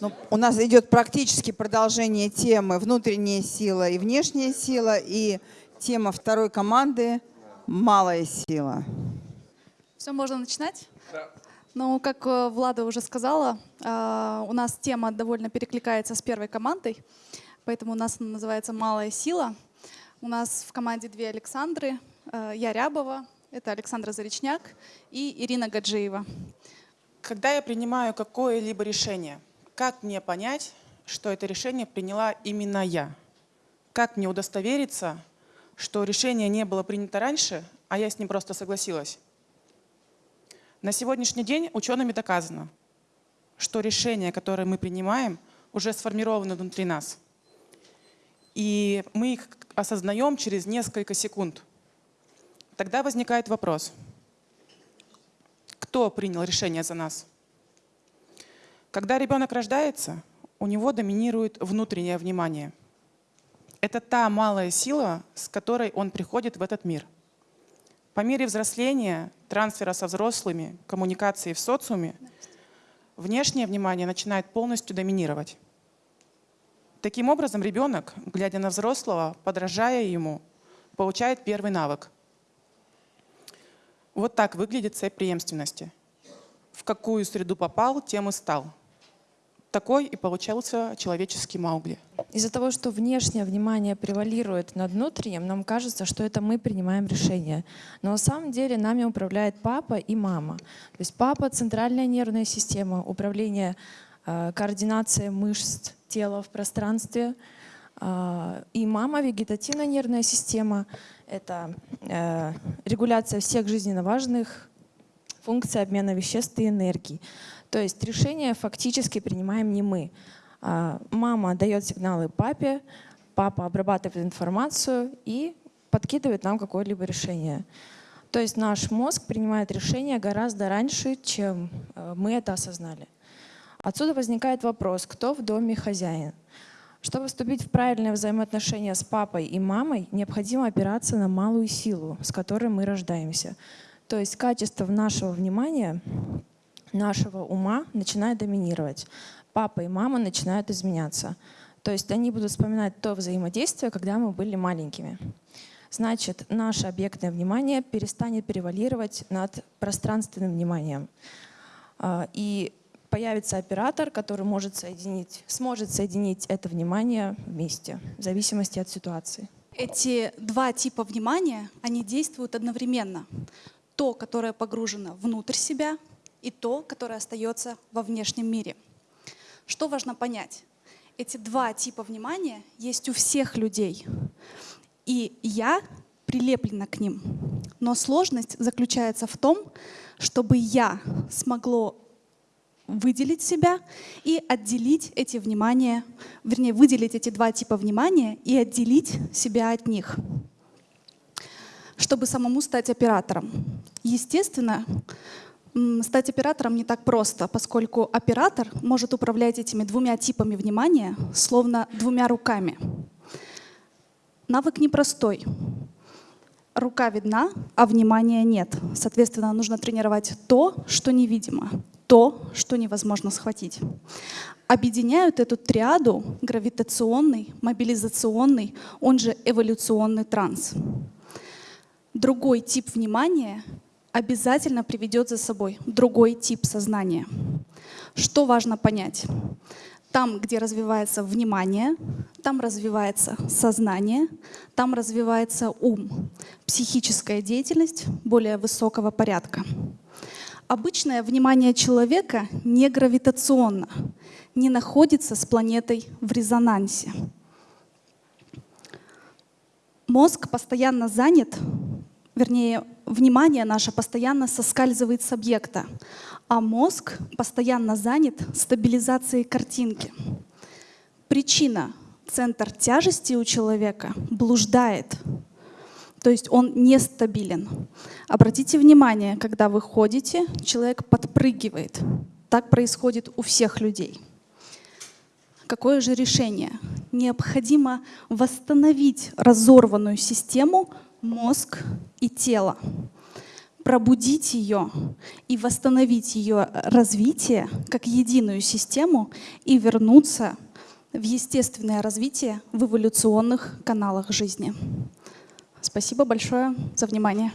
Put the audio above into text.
Ну, у нас идет практически продолжение темы «Внутренняя сила и внешняя сила» и тема второй команды «Малая сила». Все, можно начинать? Да. Ну, как э, Влада уже сказала, э, у нас тема довольно перекликается с первой командой, поэтому у нас она называется «Малая сила». У нас в команде две Александры, э, я Рябова, это Александра Заречняк и Ирина Гаджиева. Когда я принимаю какое-либо решение – как мне понять, что это решение приняла именно я? Как мне удостовериться, что решение не было принято раньше, а я с ним просто согласилась? На сегодняшний день учеными доказано, что решения, которые мы принимаем, уже сформированы внутри нас. И мы их осознаем через несколько секунд. Тогда возникает вопрос, кто принял решение за нас? Когда ребенок рождается, у него доминирует внутреннее внимание. Это та малая сила, с которой он приходит в этот мир. По мере взросления, трансфера со взрослыми, коммуникации в социуме, внешнее внимание начинает полностью доминировать. Таким образом, ребенок, глядя на взрослого, подражая ему, получает первый навык. Вот так выглядит цепь преемственности. В какую среду попал, тем и стал – такой и получался человеческий Маугли. Из-за того, что внешнее внимание превалирует над внутренним, нам кажется, что это мы принимаем решение. Но на самом деле нами управляет папа и мама. То есть папа — центральная нервная система, управление, э, координация мышц тела в пространстве. Э, и мама — вегетативная нервная система. Это э, регуляция всех жизненно важных функций обмена веществ и энергии. То есть решение фактически принимаем не мы. А, мама дает сигналы папе, папа обрабатывает информацию и подкидывает нам какое-либо решение. То есть наш мозг принимает решение гораздо раньше, чем э, мы это осознали. Отсюда возникает вопрос, кто в доме хозяин. Чтобы вступить в правильное взаимоотношения с папой и мамой, необходимо опираться на малую силу, с которой мы рождаемся. То есть качество нашего внимания нашего ума начинает доминировать. Папа и мама начинают изменяться. То есть они будут вспоминать то взаимодействие, когда мы были маленькими. Значит, наше объектное внимание перестанет превалировать над пространственным вниманием. А, и появится оператор, который может соединить, сможет соединить это внимание вместе, в зависимости от ситуации. Эти два типа внимания, они действуют одновременно. То, которое погружено внутрь себя, и то, которое остается во внешнем мире. Что важно понять? Эти два типа внимания есть у всех людей. И я прилеплена к ним. Но сложность заключается в том, чтобы я смогло выделить себя и отделить эти внимания, вернее, выделить эти два типа внимания и отделить себя от них, чтобы самому стать оператором. Естественно, Стать оператором не так просто, поскольку оператор может управлять этими двумя типами внимания, словно двумя руками. Навык непростой. Рука видна, а внимания нет. Соответственно, нужно тренировать то, что невидимо, то, что невозможно схватить. Объединяют эту триаду гравитационный, мобилизационный, он же эволюционный транс. Другой тип внимания обязательно приведет за собой другой тип сознания. Что важно понять? Там, где развивается внимание, там развивается сознание, там развивается ум, психическая деятельность более высокого порядка. Обычное внимание человека не гравитационно, не находится с планетой в резонансе. Мозг постоянно занят вернее, внимание наше постоянно соскальзывает с объекта, а мозг постоянно занят стабилизацией картинки. Причина — центр тяжести у человека блуждает, то есть он нестабилен. Обратите внимание, когда вы ходите, человек подпрыгивает. Так происходит у всех людей. Какое же решение? Необходимо восстановить разорванную систему мозг и тело. пробудить ее и восстановить ее развитие как единую систему и вернуться в естественное развитие в эволюционных каналах жизни. Спасибо большое за внимание.